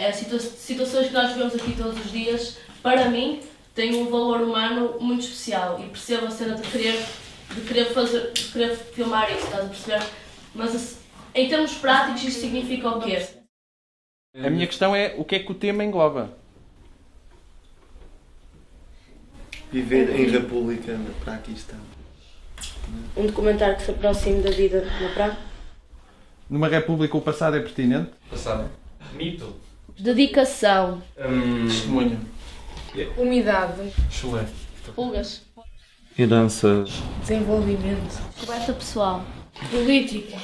é situa situações que nós vemos aqui todos os dias, para mim, têm um valor humano muito especial e percebo a cena de querer, de querer, fazer, de querer filmar isso, estás a perceber? Mas em termos práticos, isto significa o quê? A minha questão é o que é que o tema engloba? Viver em República para aqui está. Um documentário que se aproxime da vida na praia? Numa república o passado é pertinente? Passado. Mito. Dedicação. Hum, Testemunho. Umidade, chulé. Pulgas. Herança. desenvolvimento, Descoberta pessoal. política,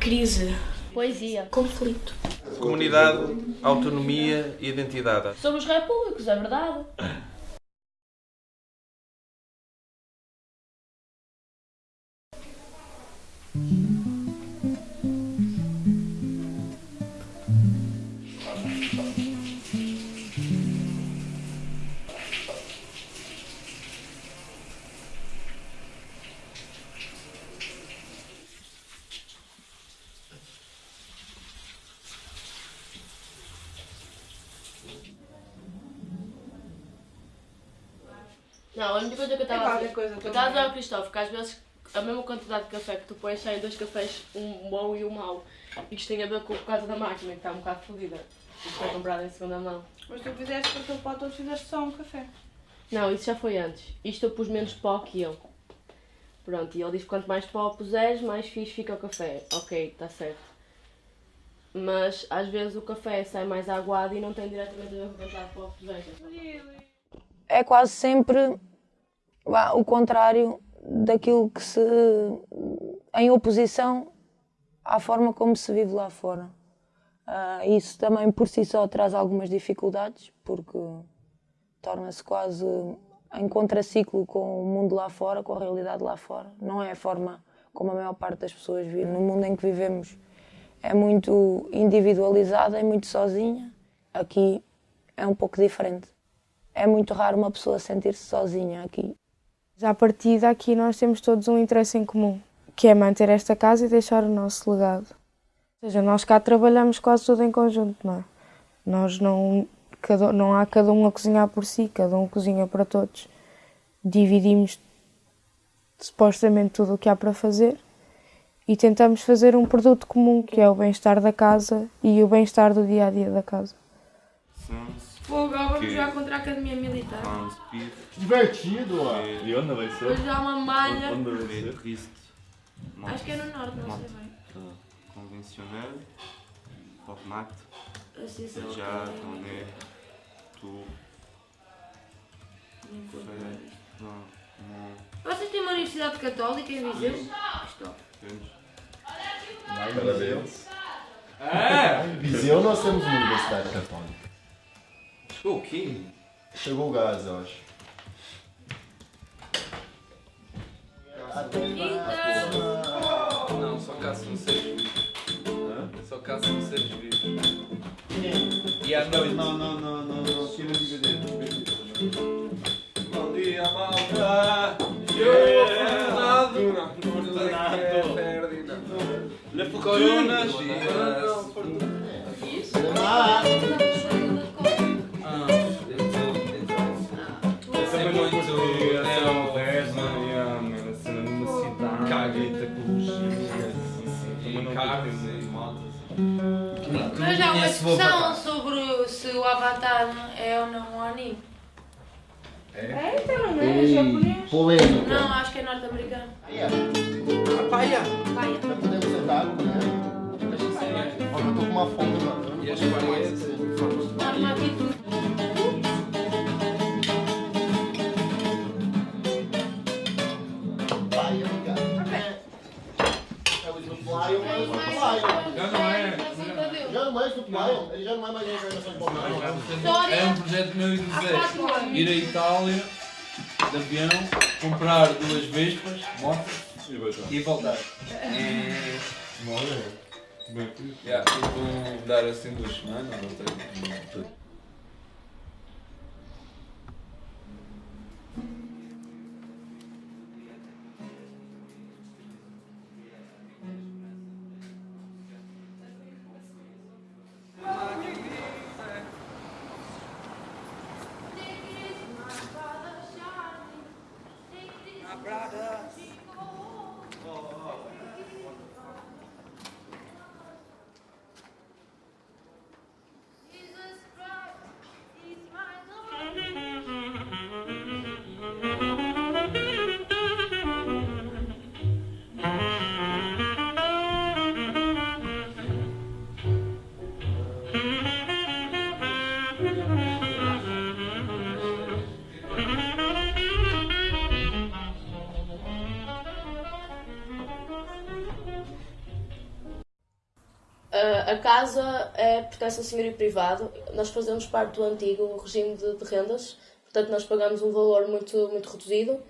crise, Poesia. conflito. Comunidade, autonomia e identidade. Somos repúblicos, é verdade. Coisa também. estava a dizer ao Cristóvão que às vezes a mesma quantidade de café que tu pões saem dois cafés, um bom e um mau. E isto tem a ver com por causa da máquina que está um bocado fodida. Isto foi comprado em segunda mão. Mas tu fizeste para aquele pote, tu fizeste só um café. Não, isso já foi antes. Isto eu pus menos pó que eu. Pronto, e ele diz que quanto mais pó puseres, mais fixe fica o café. Ok, está certo. Mas às vezes o café sai mais aguado e não tem diretamente a ver com a quantidade de pó que puseres. é quase sempre o contrário daquilo que se. em oposição à forma como se vive lá fora. Ah, isso também por si só traz algumas dificuldades, porque torna-se quase em contraciclo com o mundo lá fora, com a realidade lá fora. Não é a forma como a maior parte das pessoas vive. No mundo em que vivemos é muito individualizada, é muito sozinha. Aqui é um pouco diferente. É muito raro uma pessoa sentir-se sozinha aqui. Já a partir daqui nós temos todos um interesse em comum, que é manter esta casa e deixar o nosso legado. Ou seja, nós cá trabalhamos quase tudo em conjunto, não é? Nós não, cada, não há cada um a cozinhar por si, cada um cozinha para todos. Dividimos supostamente tudo o que há para fazer e tentamos fazer um produto comum, que é o bem-estar da casa e o bem-estar do dia a dia da casa. Fogo, agora vamos jogar contra a Academia Militar. Divertido, ó. E onde vai ser? Depois há uma malha. Onde vai ser? Acho que é no norte, não sei bem. conventionnel, format, Assim, sei lá. déjà, tourné, tout, fait, non, mon, Vocês têm uma universidade católica em Viseu? Isto. Parabéns. É! Viseu nós temos uma universidade católica. O quê? Chegou o gás, eu acho. Não, só caça no seres vivos. Só caça no seres vivos. E à noite. Não, não, não, não, não. Tira o DVD. Bom dia, malta! Eu, Fernando! Fernando! Ferdinand! Le Coronas! Isso Mas há uma discussão Avatar. sobre se o Avatar é ou não um anime. É, então não é? É japonês? polêmica. Não, acho que é norte-americano. Paia! Paia. Já podemos sentar, né? Olha, eu tô com uma fome, mano. E as paredes? Não é ele já não é mais uma encarnação de Bob É um projeto meu e do Zé. Ir à Itália, de avião, comprar duas vespas, moto e voltar. É... Yeah, e vou dar assim duas semanas ou três. A casa é pertence ao senhorio privado. Nós fazemos parte do antigo regime de, de rendas, portanto nós pagamos um valor muito, muito reduzido.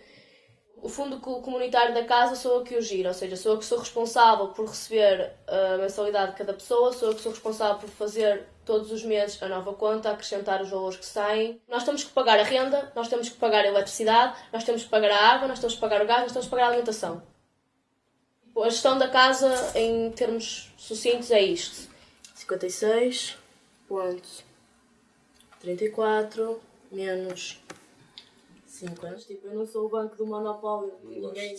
O fundo co- comunitário da casa sou eu que o giro, ou seja, sou eu que sou responsável por receber a mensalidade de cada pessoa, sou eu que sou responsável por fazer todos os meses a nova conta, acrescentar os valores que saem. Nós temos que pagar a renda, nós temos que pagar a eletricidade, nós temos que pagar a água, nós temos que pagar o gás, nós temos que pagar a alimentação. A gestão da casa, em termos sucintos, é isto. 56.34 menos 50. Tipo, eu não sou o banco do monopólio. Ninguém...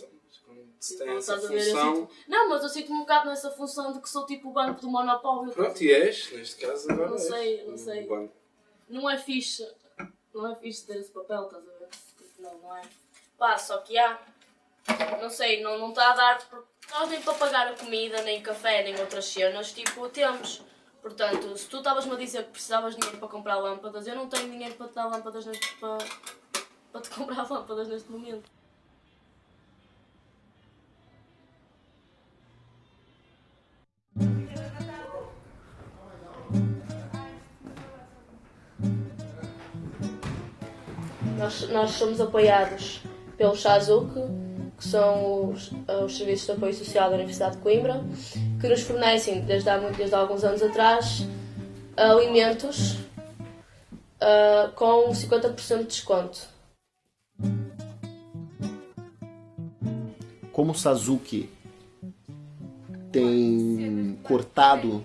Se Tipo, tem essa estás a ver, eu função. sinto- Não, mas eu sinto-me um bocado nessa função de que sou tipo o banco do monopólio. Pronto, e és, neste caso agora. Não és. sei, não sei. Banco. Não é fixe. Não é fixe ter esse papel, estás a ver? Tipo, Não, não é. Pá, só que há. Não sei, não não está a dar. Nós nem para pagar a comida, nem café, nem outras cenas, tipo, temos. Portanto, se tu estavas-me a dizer que precisavas de dinheiro para comprar lâmpadas, eu não tenho dinheiro para te dar lâmpadas neste. para, para te comprar lâmpadas neste momento. Nós, nós somos apoiados pelo SAZUC, que são os, os Serviços de Apoio Social da Universidade de Coimbra, que nos fornecem, desde há, desde há alguns anos atrás, alimentos ah, com 50% de desconto. Como o Sazuki tem cortado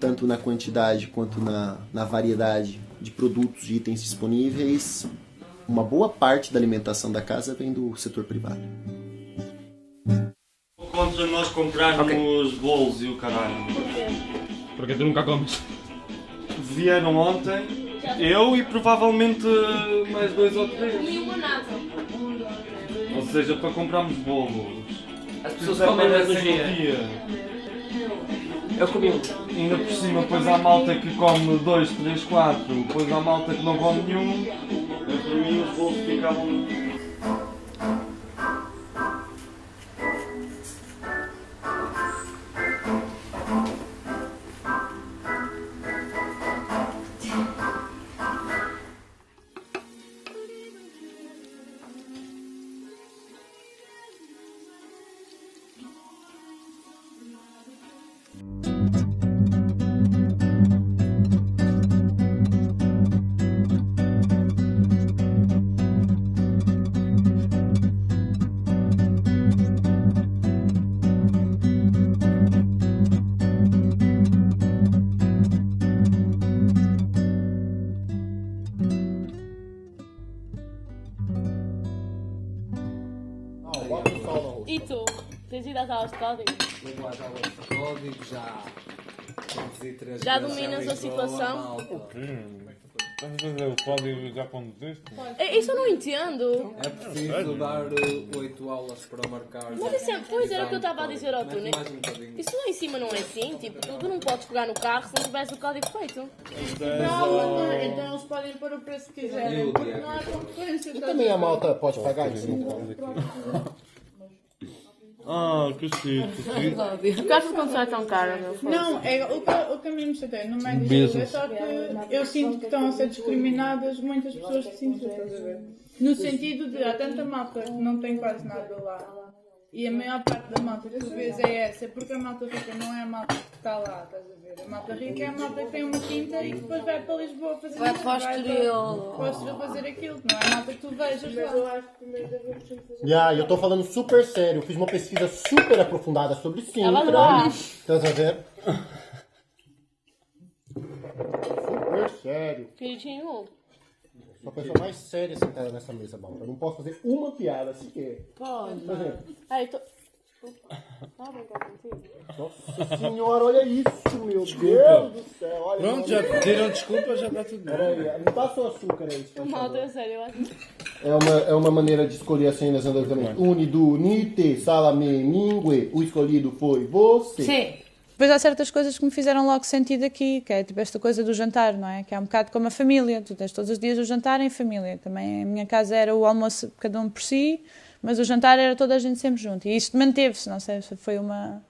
tanto na quantidade quanto na, na variedade de produtos e itens disponíveis, uma boa parte da alimentação da casa vem do setor privado. Contra nós comprarmos bolos e o caralho. Porque tu nunca comes. Vieram ontem, eu e provavelmente mais dois ou três. uma nada. Ou seja, para comprarmos bolos. As pessoas Isso é comem para no esse dia. Eu comi um. Ainda por cima, depois há malta que come dois, três, quatro, depois há malta que não come nenhum. Eu, Para mim os bolos ficavam. E tu? Tens ido às aulas de código? Vou às aulas de código, já. Já dominas a situação? malta. Estás a fazer o código já conduziste? É, Isso eu não entendo. É preciso dar 8 aulas para marcar. Mas isso é, pois era o que eu estava a dizer ao tu. Mete mais um bocadinho. Isso lá em cima não é assim, tipo, tu, tu não podes pegar no carro se não tiveres o código feito. Não, mas não, então eles podem pôr o preço que quiserem, porque não há concorrência. E também a malta pode pagar isso? Ah, que chique, Por que achas quando sai tão cara, meu? Não, é, o, que, o que a mim me chateia no médio Business. é só que eu sinto que estão a ser discriminadas muitas pessoas de Sintra, estás a ver? No sentido de há tanta malta que não tem quase nada lá. E a maior parte da malta que tu vês é essa, porque a malta rica não é a malta está lá, estás a ver? A malta rica é a malta que tem uma quinta e depois vai para Lisboa fazer Vai para o Estoril. Para o Estoril fazer aquilo, não é a malta que tu vejas lá. eu acho que primeiro devemos fazer Yeah, eu tô falando super sério. Eu fiz uma pesquisa super aprofundada sobre Sintra. não. Estás a ver? Super sério. Queridinho, Uma pessoa mais séria sentada nessa mesa, malta. Eu não posso fazer uma piada sequer. pode. Ai, tô... Desculpa. Nossa senhora, olha isso, meu Deus do céu. Olha, Pronto, já pediram desculpa, já está tudo bem. Não passa o açúcar aí. por Mal, é sério, eu acho. É uma, é uma maneira de escolher as cenas exatamente. Unido, nite, salame, mingue. O escolhido foi você. Sim. Depois há certas coisas que me fizeram logo sentido aqui, que é tipo esta coisa do jantar, não é? Que é um bocado como a família. Tu tens todos os dias o jantar em família. Também a minha casa era o almoço cada um por si, mas o jantar era toda a gente sempre junto. E isto manteve-se, não sei se foi uma,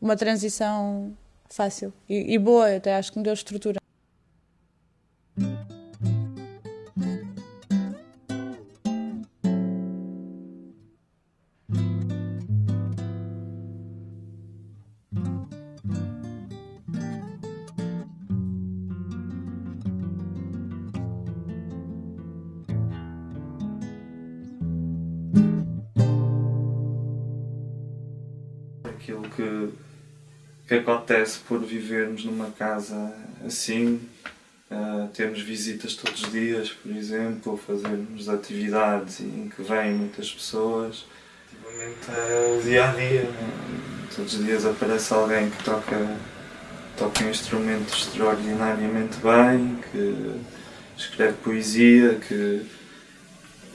uma transição fácil e, e boa, até acho que me deu estrutura. Que, que acontece por vivermos numa casa assim, ah, termos visitas todos os dias, por exemplo, fazermos atividades em que vêm muitas pessoas. Efetivamente é o dia a dia. Todos os dias aparece alguém que toca, toca um instrumento extraordinariamente bem, que escreve poesia, que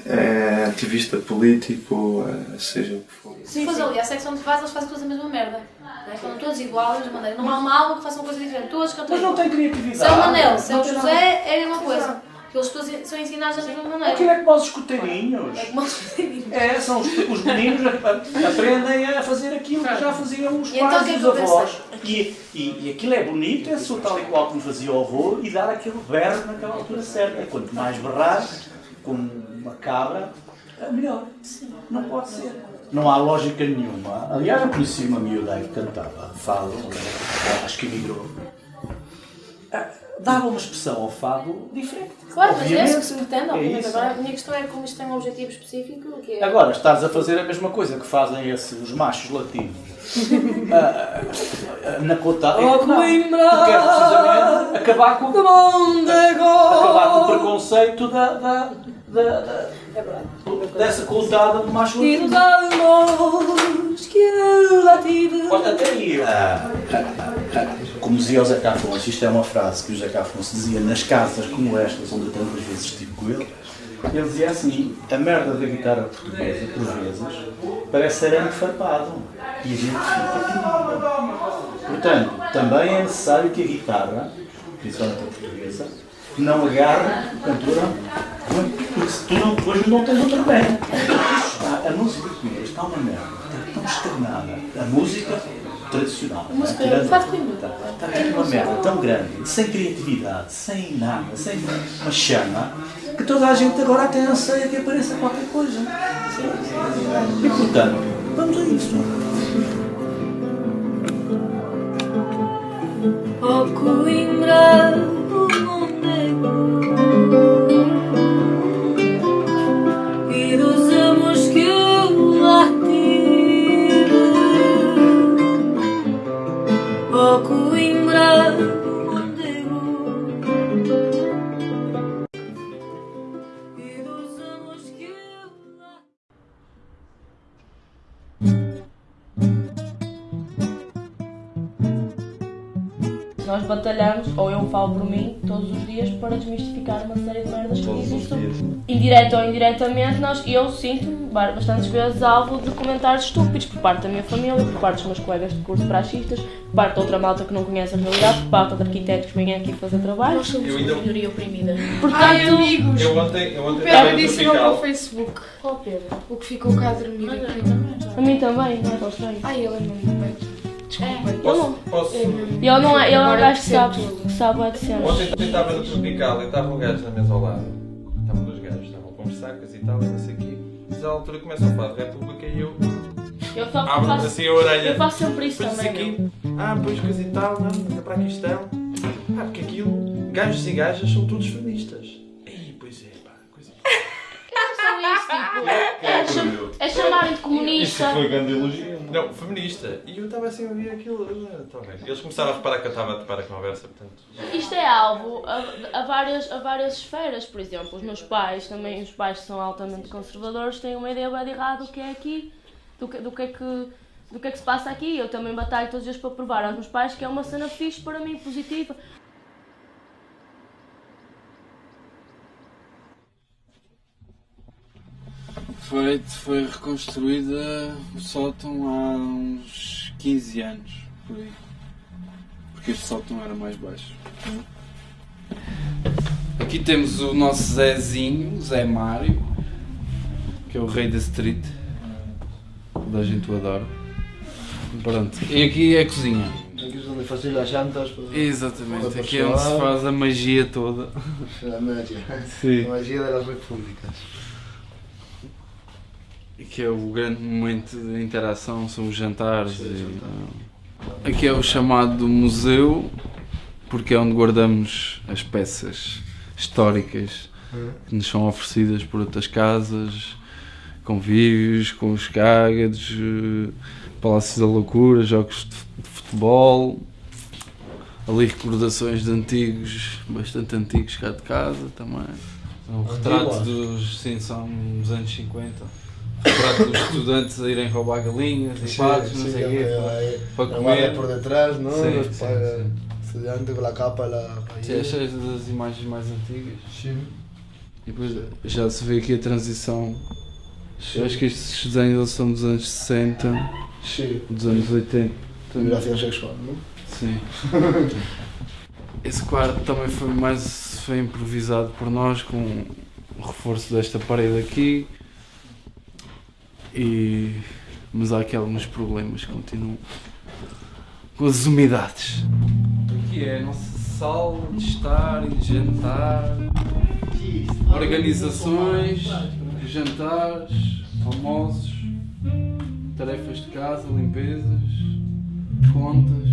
é ativista político, eh, seja o que for. Se fores ali à secção de base, eles fazem todos a mesma merda. Né? Estão todos iguais, mesma maneira. Não há uma alma que faça uma coisa diferente. Todos cantam Mas não tem criatividade. Se é o Manel, se é o Não tem José, é a mesma coisa. Eles todos são ensinados da mesma maneira. Aquilo é como os escuteirinhos. É como os escuteirinhos. É, são os, os meninos a- a- aprendem a fazer aquilo que já faziam os então pais é e que os avós. E, e, e aquilo é bonito, é só tal e qual como fazia o avô e dar aquele berro naquela altura certa. Quanto mais berrar, como uma cabra, é melhor. Não pode ser. Não há lógica nenhuma. Aliás, eu conheci uma miúda que cantava fado, acho que emigrou. Ah, Dava uma expressão ao fado diferente. Claro, mas é Obviamente. isso que se pretende, É obviamente. isso. Agora, a minha questão é como isto tem um objetivo específico, que é... Agora, estás a fazer a mesma coisa que fazem esse, os machos latinos ah, ah, na cota. Oh, Coimbra! Tu queres precisamente acabar com, acabar com o preconceito da, da, da, da- dessa cotada de macho E nos latino. almos que eu lá tive. Olha, até aí. Como dizia o Zeca Afonso, isto é uma frase que o Zeca Afonso dizia nas casas como estas, onde eu tantas vezes estive com ele. Ele dizia assim: a merda da guitarra portuguesa, por vezes, parece arame farpado. E a gente fica. Portanto, também é necessário que a guitarra, principalmente a portuguesa, não agarre o cantor, porque se tu não, depois não tens outra. Está- A música portuguesa está uma merda, está tão estagnada. A música tradicional. A música- tirando-. Está, está aqui uma merda tão grande, sem criatividade, sem nada, sem uma chama, que toda a gente agora até anseia que apareça qualquer coisa. E portanto, vamos a isso. Oh Coimbra, Indireto ou indiretamente, nós, eu sinto-me ba- bastantes vezes alvo de comentários estúpidos por parte da minha família, por parte dos meus colegas de curso praxistas, por parte de outra malta que não conhece a realidade, por parte de arquitetos que vêm aqui fazer trabalho. Nós somos Eu uma ainda- minoria oprimida. Portanto, Ai, amigos! Eu ontem, eu O ontem Pedro estava em disse no meu. Facebook. Qual Pedro? O que ficou cá a dormir. A mim também, não é tão estranho. Ai, ele é mesmo bem. Desculpa. Ele não. Posso? Ele não é, ele é um gajo que sabe, que sabe bué de cenas. Ontem ontem estava no Tropical e estava um gajo na mesa ao lado. Estavam dois gajos, a conversar, coisa e tal, não sei o quê. Mas à altura começa a falar de República e eu Eu só abro faço, assim a orelha. eu faço sempre isso Depois também. aqui, ah, pois coisa e tal, não, anda para aqui estão. Ah, porque aquilo, gajos e gajas são todos feministas. Ei, pois é, pá, coisa É, cham- é chamarem de comunista. Isso foi grande elogio. Não, feminista. E eu estava assim a ouvir aquilo. Eles começaram a reparar que eu estava a topar a conversa, portanto. Isto é alvo a, a várias, a várias esferas, por exemplo, os meus pais, também os pais que são altamente conservadores, têm uma ideia bem errada do que é aqui, do que, do, que é que, do que é que se passa aqui. Eu também batalho todos os dias para provar aos meus pais que é uma cena fixe para mim, positiva. Foi, foi reconstruída o sótão há uns 15 anos, por aí. Porque este sótão era mais baixo. Aqui temos o nosso Zezinho, Zé Mário, que é o rei da street. Toda a gente o adora. Pronto. E aqui é a cozinha. fazer as jantas. para- Exatamente, aqui é onde se faz a magia toda. A magia. Sim. A magia das repúblicas. Que é o grande momento de interação, são os jantares. e, ah, aqui é o chamado museu, porque é onde guardamos as peças históricas que nos são oferecidas por outras casas, convívios, com os cágados, eh, Palácios da Loucura, jogos de fu- de futebol, ali recordações de antigos, bastante antigos cá de casa também. Um retrato dos, sim, são dos anos 50. Retrato dos estudantes a irem roubar galinhas e patos, não sei o quê, hay para, para guardia comer. por detrás, ¿no? Sim, sim, pa- sim. con la capa, la Sim, é cheio das imagens mais antigas. Sim. E depois já se vê aqui a transição. Eu acho que estes desenhos são dos anos 60, Sim. dos anos 80. Liberación sexual, ¿no? Sim. Esse quarto também foi mais foi improvisado por nós com o reforço desta parede aqui. E mas há aqui alguns problemas que continuam com as umidades. Aqui é a nossa sala de estar e de jantar, organizações, jantares, almoços, tarefas de casa, limpezas, contas.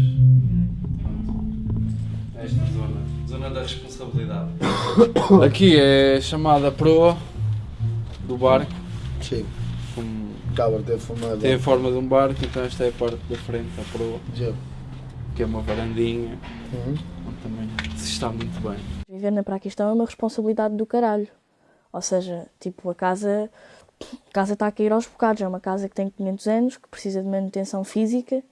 Esta zona, zona da responsabilidade. Aqui é chamada proa do barco. Sim. Cabra tem forma de tem a forma de um barco, então esta é a parte da frente da proa. Já. Que é uma varandinha. Uhum. onde também se está muito bem. Viver na Praquistão é uma responsabilidade do caralho. Ou seja, tipo, a casa, a casa está a cair aos bocados. É uma casa que tem 500 anos, que precisa de manutenção física.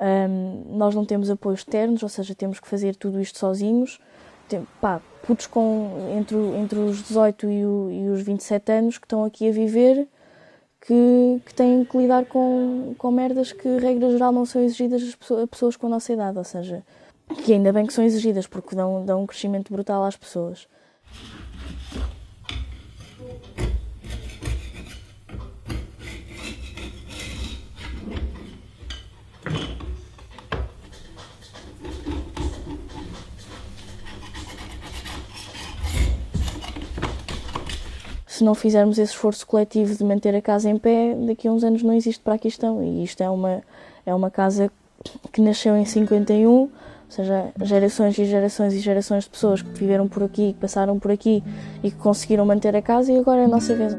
Ahm, nós não temos apoios externos, ou seja, temos que fazer tudo isto sozinhos. Tem, pá, putos com, entre, entre os 18 e, o- e os 27 anos que estão aqui a viver, que, que têm que lidar com, com merdas que, regra geral, não são exigidas a pessoas com a nossa idade. Ou seja, que ainda bem que são exigidas, porque dão, dão um crescimento brutal às pessoas. Se não fizermos esse esforço coletivo de manter a casa em pé, daqui a uns anos não existe para a questão. E isto é uma, é uma casa que nasceu em 51, ou seja, gerações e gerações e gerações de pessoas que viveram por aqui, que passaram por aqui e que conseguiram manter a casa e agora é a nossa vez.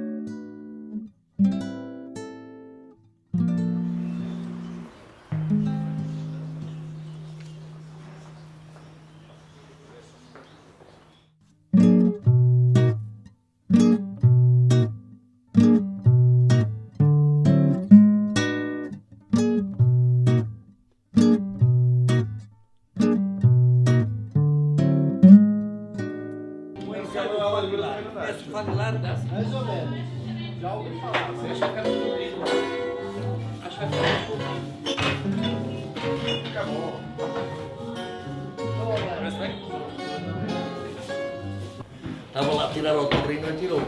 Estava lá a tirar o autorrinho e não tirou.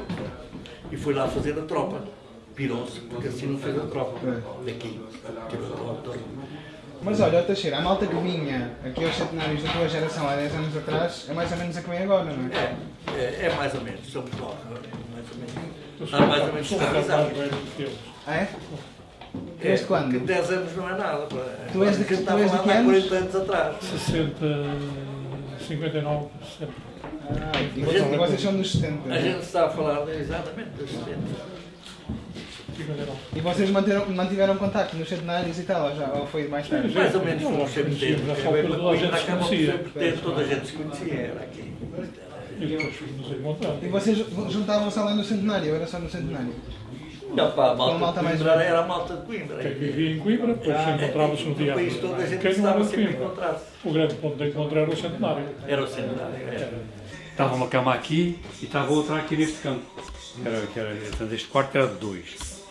E foi lá fazer a tropa. Pirou-se, porque assim não fez a tropa. Daqui. Tirou. Mas olha, Teixeira, a malta que vinha aqui aos centenários da tua geração há 10 anos atrás é mais ou menos a que vem agora, não é? É, é mais ou menos, somos nós. Mais ou menos. Está mais ou menos estabilizado. Ah, é? Desde quando? Que 10 anos não é nada. Tu és de que- tu és de estava que lá há anos? 40 anos atrás. 60, 59, 60. Ah, e vocês, gente- vocês são dos 70. A gente está a falar exatamente dos 70. E vocês manteram, mantiveram contacto nos centenários e tal, ou, já, ou foi mais tarde? Mais ou menos fomos sempre ter. Já só bem toda a uma gente coisa, se acabamos conhecia. sempre toda a gente se conhecia, era aqui. E vocês juntavam-se além do centenário, era só no centenário? Não, pá, a a malta, malta de mais Coimbra velha. era a malta de Coimbra. Quem vivia em Coimbra, depois Ah, encontrava-se no no dia. país todo a gente Quem não estava sempre a encontrar-se. O grande ponto de encontro era o centenário. Era o centenário, era. Estava uma cama aqui e estava outra aqui neste canto. Era, que era, portanto, este quarto era de dois.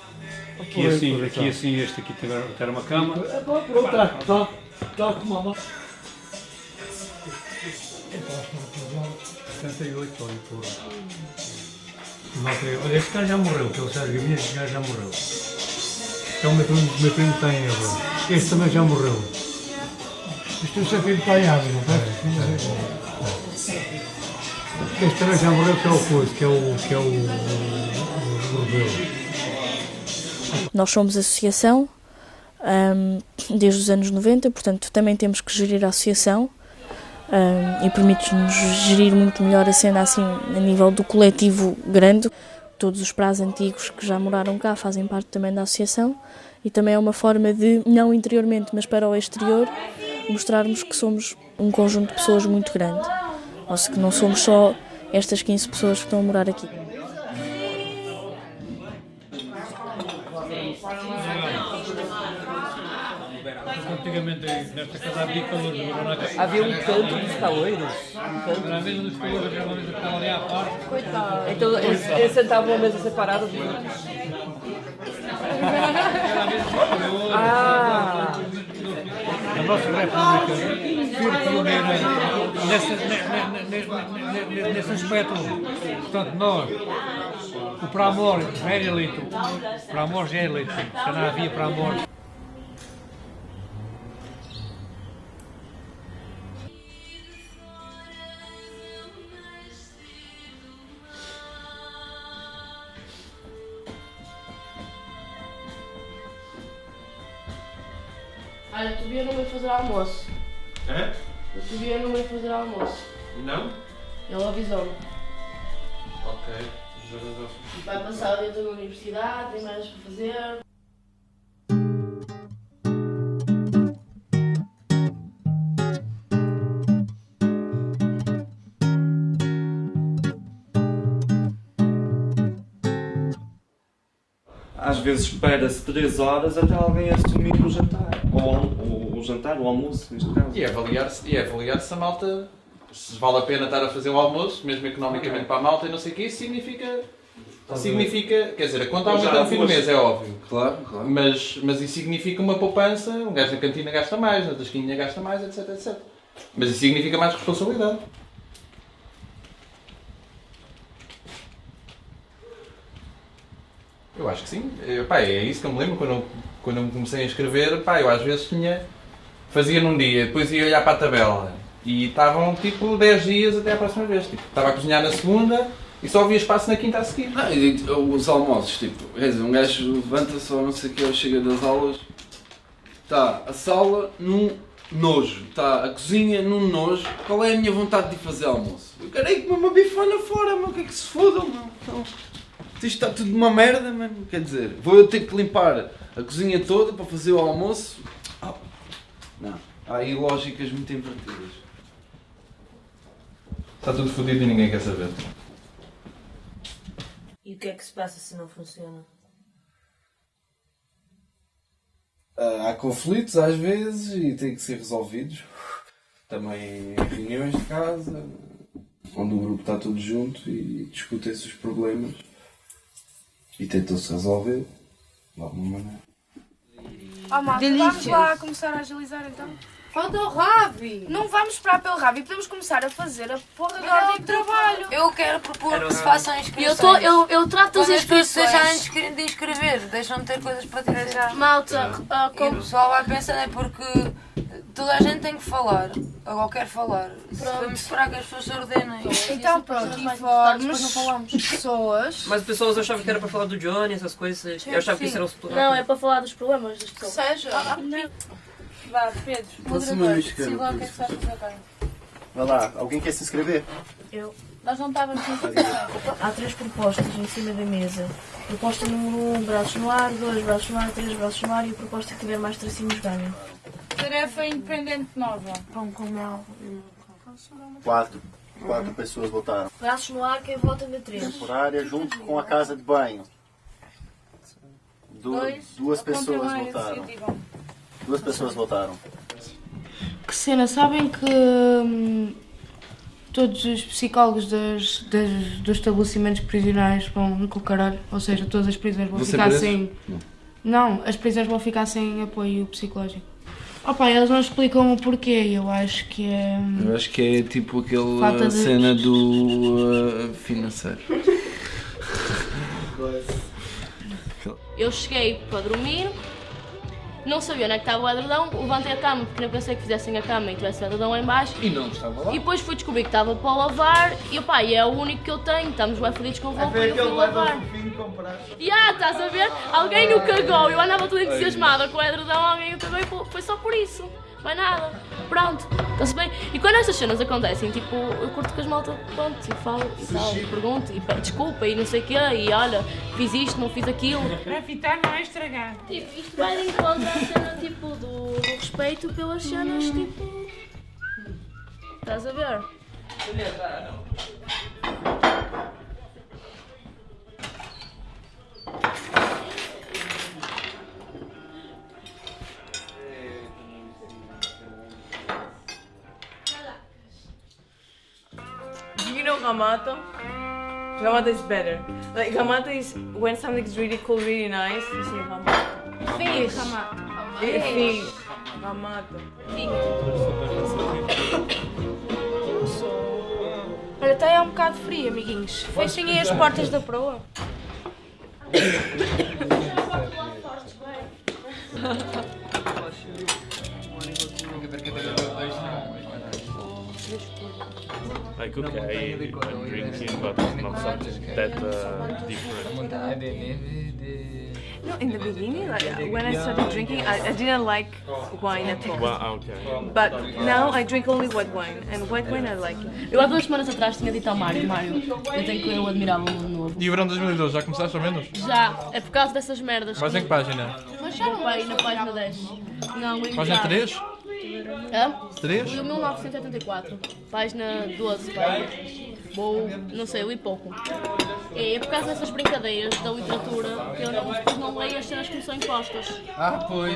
Aqui assim, aqui assim, este aqui era, era uma cama. Pronto, tá, tá, tá com uma mão. 78 ou Olha, este cara já morreu, que é o Sérgio Gavinhas, este cara já morreu. Então o meu primo, o meu primo tem agora. Este também já morreu. Isto é sempre empenhado, não é? Este também já morreu, que é o coisa, que é o. que é o. o, o. Nós somos associação hum, desde os anos 90, portanto também temos que gerir a associação hum, e permite-nos gerir muito melhor a cena assim a nível do coletivo grande. Todos os prazos antigos que já moraram cá fazem parte também da associação e também é uma forma de, não interiormente, mas para o exterior, mostrarmos que somos um conjunto de pessoas muito grande. Ou seja, que não somos só estas 15 pessoas que estão a morar aqui. Antigamente nesta casa havia agora na. Havia um canto dos caloiros. Um canto. Era a mesa dos calores, era uma mesa que estava ali à parte. Coitado. Então eles, eles sentavam a mesa separada dos outros. Ah! A nossa República foi pioneira nesse, ne- ne- nesse, aspecto. Portanto, nós, o para amor já era eleito. O para amor já é eleito. Já não havia para fazer almoço. Hã? O Tobias não veio fazer almoço. Não? Ele avisou-me. Ok. Vai passar o dia todo na universidade, tem mais para fazer. Às vezes espera-se 3 horas até alguém assumir o jantar. Ou o, o jantar, o almoço, neste caso. E é avaliar-se e é avaliar se a malta se vale a pena estar a fazer o almoço, mesmo economicamente para a malta e não sei o que, isso significa. Significa, quer dizer, a conta aumenta no fim do mês, é óbvio. Claro, claro. Mas, mas isso significa uma poupança, um gajo na cantina gasta mais, na tasquinha gasta mais, etc, etc. Mas isso significa mais responsabilidade. Eu acho que sim. Eu, pá, é isso que eu me lembro quando eu, quando eu me comecei a escrever. Pá, eu às vezes tinha. Fazia num dia, depois ia olhar para a tabela e estavam tipo 10 dias até à próxima vez. Tipo, estava a cozinhar na segunda e só havia espaço na quinta a seguir. Não, e digo, os almoços, tipo, quer dizer, um gajo levanta-se ou não sei o que, chega das aulas, está a sala num nojo, está a cozinha num nojo, qual é a minha vontade de fazer almoço? Eu quero ir comer uma bifana fora, meu, o que é que se fodam, meu? Então, isto está tudo uma merda, mano, quer dizer, vou eu ter que limpar a cozinha toda para fazer o almoço? Ah, não, há aí lógicas muito invertidas. Está tudo fodido e ninguém quer saber. E o que é que se passa se não funciona? Ah, há conflitos às vezes e têm que ser resolvidos. Também em reuniões de casa, onde o grupo está todo junto e discutem-se os problemas e tentam-se resolver de alguma maneira. Oh, Delícia. vamos lá começar a agilizar então. Falta o Ravi! Não vamos esperar pelo Ravi, podemos começar a fazer a porra da ordem de trabalho. Eu quero propor que se façam inscrições. Eu tô- eu- eu trato as inscrições. deixarem de inscre- de inscrever, deixam de ter coisas para dizer. Malta, ah, E o pessoal vai pensando é porque toda a gente tem que falar. Ou quer falar. Vamos esperar que as pessoas se ordenem. Então pronto, informes pessoas. Mas pessoas achavam que era para falar do Johnny, essas coisas. Eu achava que isso era o Não, é para falar dos problemas das pessoas. Seja. Vá, Pedro, moderador, siga lá o que é que está a fazer agora. Vai lá, alguém quer se inscrever? Eu. Nós não estávamos interessados. Há três propostas em cima da mesa. Proposta número um, braços no ar, dois, braços no ar, três, braços no ar e a proposta que tiver mais tracinhos ganha. Tarefa independente nova. Pão com mel. Quatro. Quatro pessoas votaram. Braços no ar, quem vota na três. Temporária junto com a casa de banho. Du- Dois. duas pessoas votaram. Duas pessoas votaram. Que cena, sabem que hum, todos os psicólogos das, das- dos estabelecimentos prisionais vão com o caralho? Ou seja, todas as prisões vão ser ficar presos? sem. Não. Não, as prisões vão ficar sem apoio psicológico. Opa, eles não explicam o porquê, eu acho que é. hum, Eu acho que é tipo aquela de- cena do uh, financeiro. Eu cheguei para dormir não sabia onde é que estava o edredom, levantei a cama porque não pensei que fizessem a cama e tivesse o edredom lá em baixo. E não estava lá. E depois fui descobrir que estava para lavar e opá, e é o único que eu tenho, estamos bem fodidos com roupa e eu fui lavar. E ah, estás a ver? Alguém o cagou, eu andava toda entusiasmada com o edredom, alguém o cagou e fo- foi só por isso. Mais nada. Pronto, está-se bem. E quando estas cenas acontecem, tipo, eu curto com as malta, pronto, e falo e tal, e pergunto, e pede desculpa e não sei o quê, e olha, fiz isto, não fiz aquilo. Para fitar não é estragar. Tipo, isto vai de encontro à cena, tipo, do, do respeito pelas cenas, tipo... Estás a ver? Do you know Gamato? Gamato is better. Like Gamato is when something's really cool, really nice. You say Gamato. Fish. Eh, Fish. Gamato. Olha, está aí um bocado frio, amiguinhos. Fechem aí as portas da proa. Like okay, I'm drinking, but not something that uh, different. No, in the beginning, like when I started drinking, I, I didn't like wine at all. Well, okay. But now I drink only white wine, and white wine I like. Eu há duas semanas atrás tinha dito ao Mário, Mário, eu tenho que ler o Admirável Mundo Novo. E o verão 2012, já começaste ao menos? Já, é por causa dessas merdas. Vais em que página? Mas já não vai na página 10. Não, em Página casa. 3? Hã? 3? Li o 1984. Página 12, vai. Vou, não sei, li pouco. É, é por causa dessas brincadeiras da literatura que eu não, depois não leio as cenas que me são impostas. Ah, pois.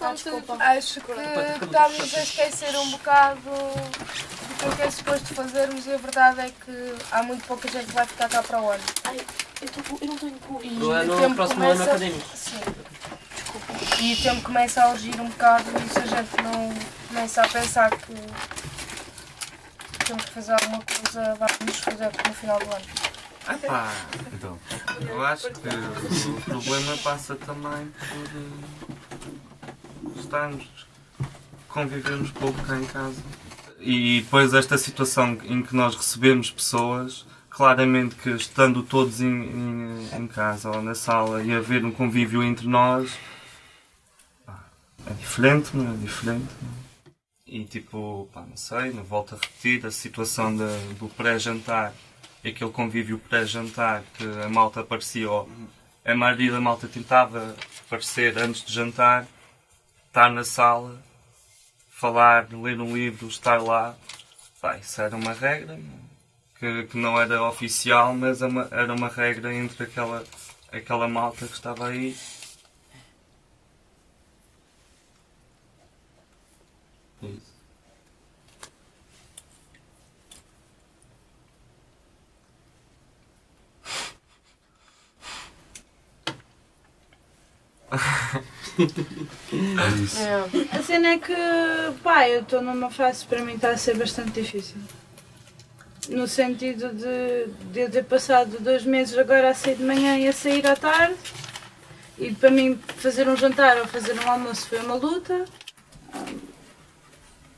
Acho que estamos a esquecer um bocado do que é suposto fazermos e a verdade é que há muito pouca gente que vai ficar cá para o ano. Ai, eu, tô, eu não tenho cu. E No ano- o tempo próximo ano começa- académico. Sim. Desculpa. E o tempo começa a urgir um bocado e se a gente não começa a pensar que temos que fazer alguma coisa, vamos fazer no final do ano. Epá, então, eu acho que o problema passa também por eh, estarmos, convivermos pouco cá em casa. E depois esta situação em que nós recebemos pessoas, claramente que estando todos em, em, em casa ou na sala e haver um convívio entre nós, pá, é diferente, não é diferente. não é? E tipo, pá, não sei, não volto a repetir a situação da- do pré-jantar aquele convívio pré-jantar que a malta aparecia, ou a maioria da malta tentava aparecer antes de jantar, estar na sala, falar, ler um livro, estar lá. Pá, isso era uma regra que, que não era oficial, mas é era uma regra entre aquela, aquela malta que estava aí. A cena é que, pá, eu estou numa fase para mim está a ser bastante difícil. No sentido de, de eu ter passado dois meses agora a sair de manhã e a sair à tarde. E para mim fazer um jantar ou fazer um almoço foi uma luta.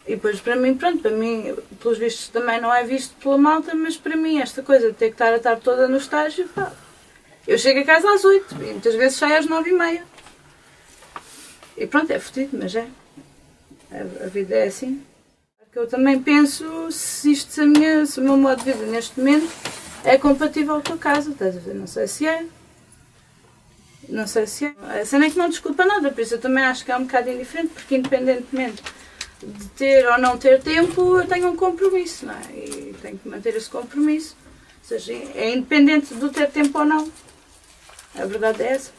E depois para mim, pronto, para mim, pelos vistos também não é visto pela malta, mas para mim esta coisa de ter que estar a tarde toda no estágio, pá. Eu chego a casa às oito e muitas vezes saio às nove e meia. E pronto, é fodido, mas é. A, a vida é assim. Eu também penso se isto, se, a minha, se o meu modo de vida neste momento é compatível com a casa, estás a ver? Não sei se é. Não sei se é. A cena é que não desculpa nada, por isso eu também acho que é um bocado indiferente, porque independentemente de ter ou não ter tempo, eu tenho um compromisso, não é? E tenho que manter esse compromisso. Ou seja, é independente do ter tempo ou não. A verdade é essa.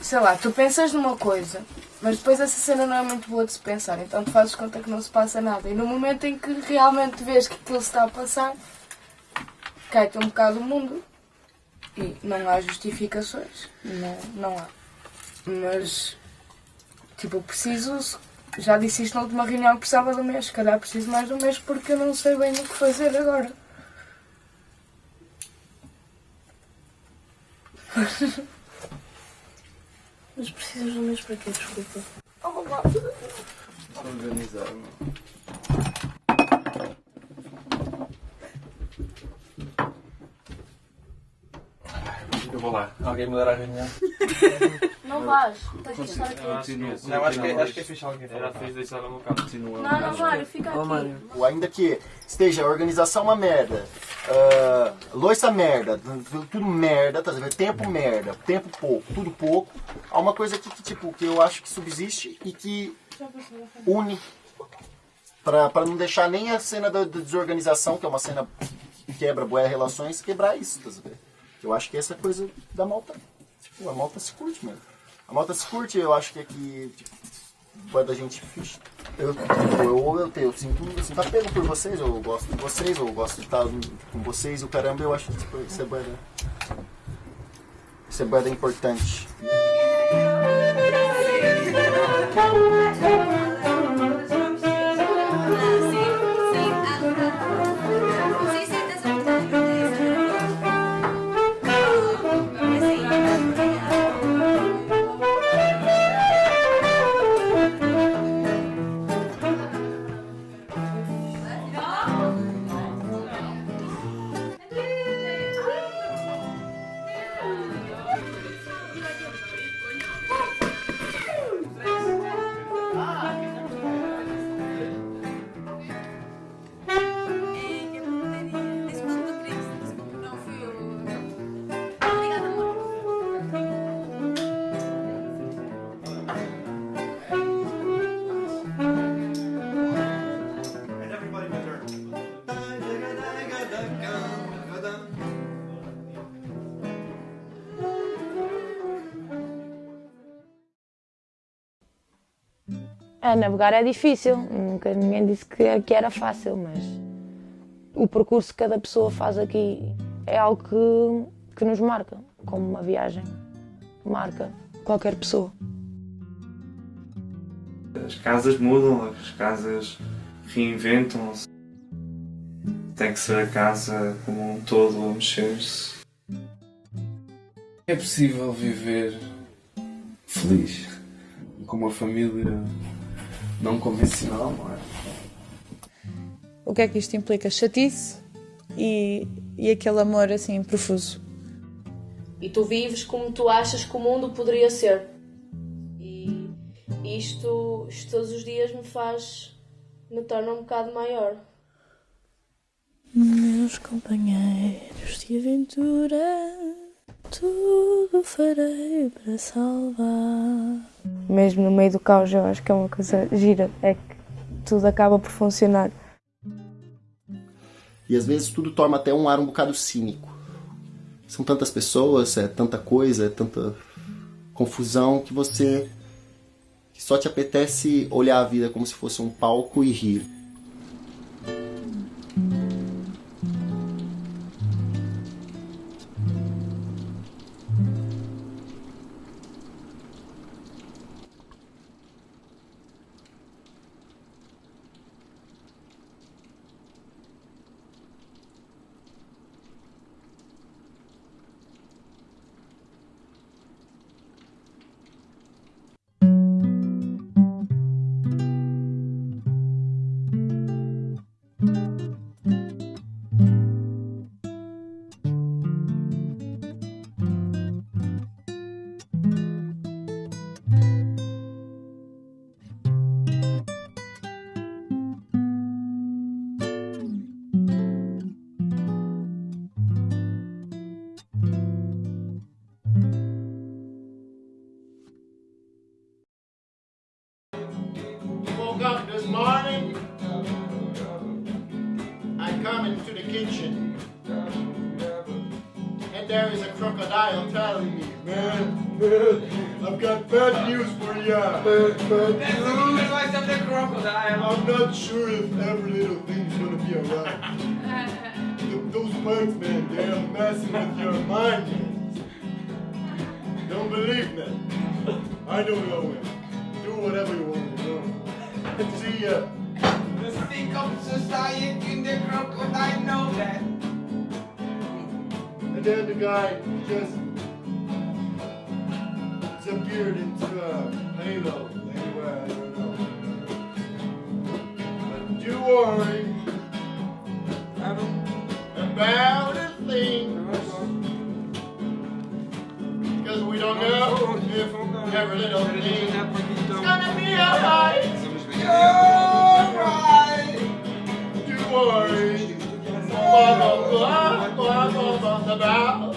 Sei lá, tu pensas numa coisa, mas depois essa cena não é muito boa de se pensar, então tu fazes conta que não se passa nada. E no momento em que realmente vês que aquilo se está a passar, cai-te um bocado o mundo. E não há justificações. Não, não há. Mas, tipo, preciso já disse isto na última reunião que precisava do mês. Se calhar preciso mais do mês porque eu não sei bem o que fazer agora. Mas precisas do mês para quê? Desculpa. Organizar, Eu vou lá. Alguém mudar a reunião? Não vais. Tens de estar aqui. Não, acho que, acho que é fixe alguém Era falar. fixe deixar no meu carro. Não, não, Mário, fica aqui. Ainda que esteja a organização uma merda, loiça merda, tudo merda, tá vendo? Tempo merda, tempo pouco, tudo pouco. Há uma coisa aqui que, tipo, que eu acho que subsiste e que une pra, pra não deixar nem a cena da, da desorganização, que é uma cena que quebra boas relações, quebrar isso, tá vendo? Eu acho que essa é a coisa da malta. Tipo, a malta se curte, mano. A malta se curte, eu acho que aqui, tipo, boa da gente. Eu, tipo, eu, eu, eu, sinto, eu sinto apego por vocês, eu gosto de vocês, eu gosto de estar com vocês, o caramba, eu acho que tipo, isso é boa da- Isso é importante. É, navegar é difícil, nunca ninguém disse que, que era fácil, mas o percurso que cada pessoa faz aqui é algo que, que nos marca, como uma viagem marca qualquer pessoa. As casas mudam, as casas reinventam-se. Tem que ser a casa como um todo a mexer-se. É possível viver feliz com uma família não convencional, não é? O que é que isto implica? Chatice e, e aquele amor assim profuso. E tu vives como tu achas que o mundo poderia ser. E isto, isto todos os dias me faz. me torna um bocado maior. Meus companheiros de aventura, tudo farei para salvar. Mesmo no meio do caos, eu acho que é uma coisa gira, é que tudo acaba por funcionar. E às vezes tudo toma até um ar um bocado cínico. São tantas pessoas, é tanta coisa, é tanta confusão que você que só te apetece olhar a vida como se fosse um palco e rir. This morning. I come into the kitchen. And there is a crocodile telling me, man, man, I've got bad news for you. Bad, bad news. I'm not sure if every little thing's gonna be alright. Those bugs, man, they are messing with your mind. man. Don't believe me. I don't know, man. Do whatever you want do. be The sick of society in the crocodile know that. And then the guy just disappeared into a halo anywhere, I don't know. But you worry about a thing. Because we don't know if every little thing is gonna be alright alright. You worry. Blah, blah, blah, blah,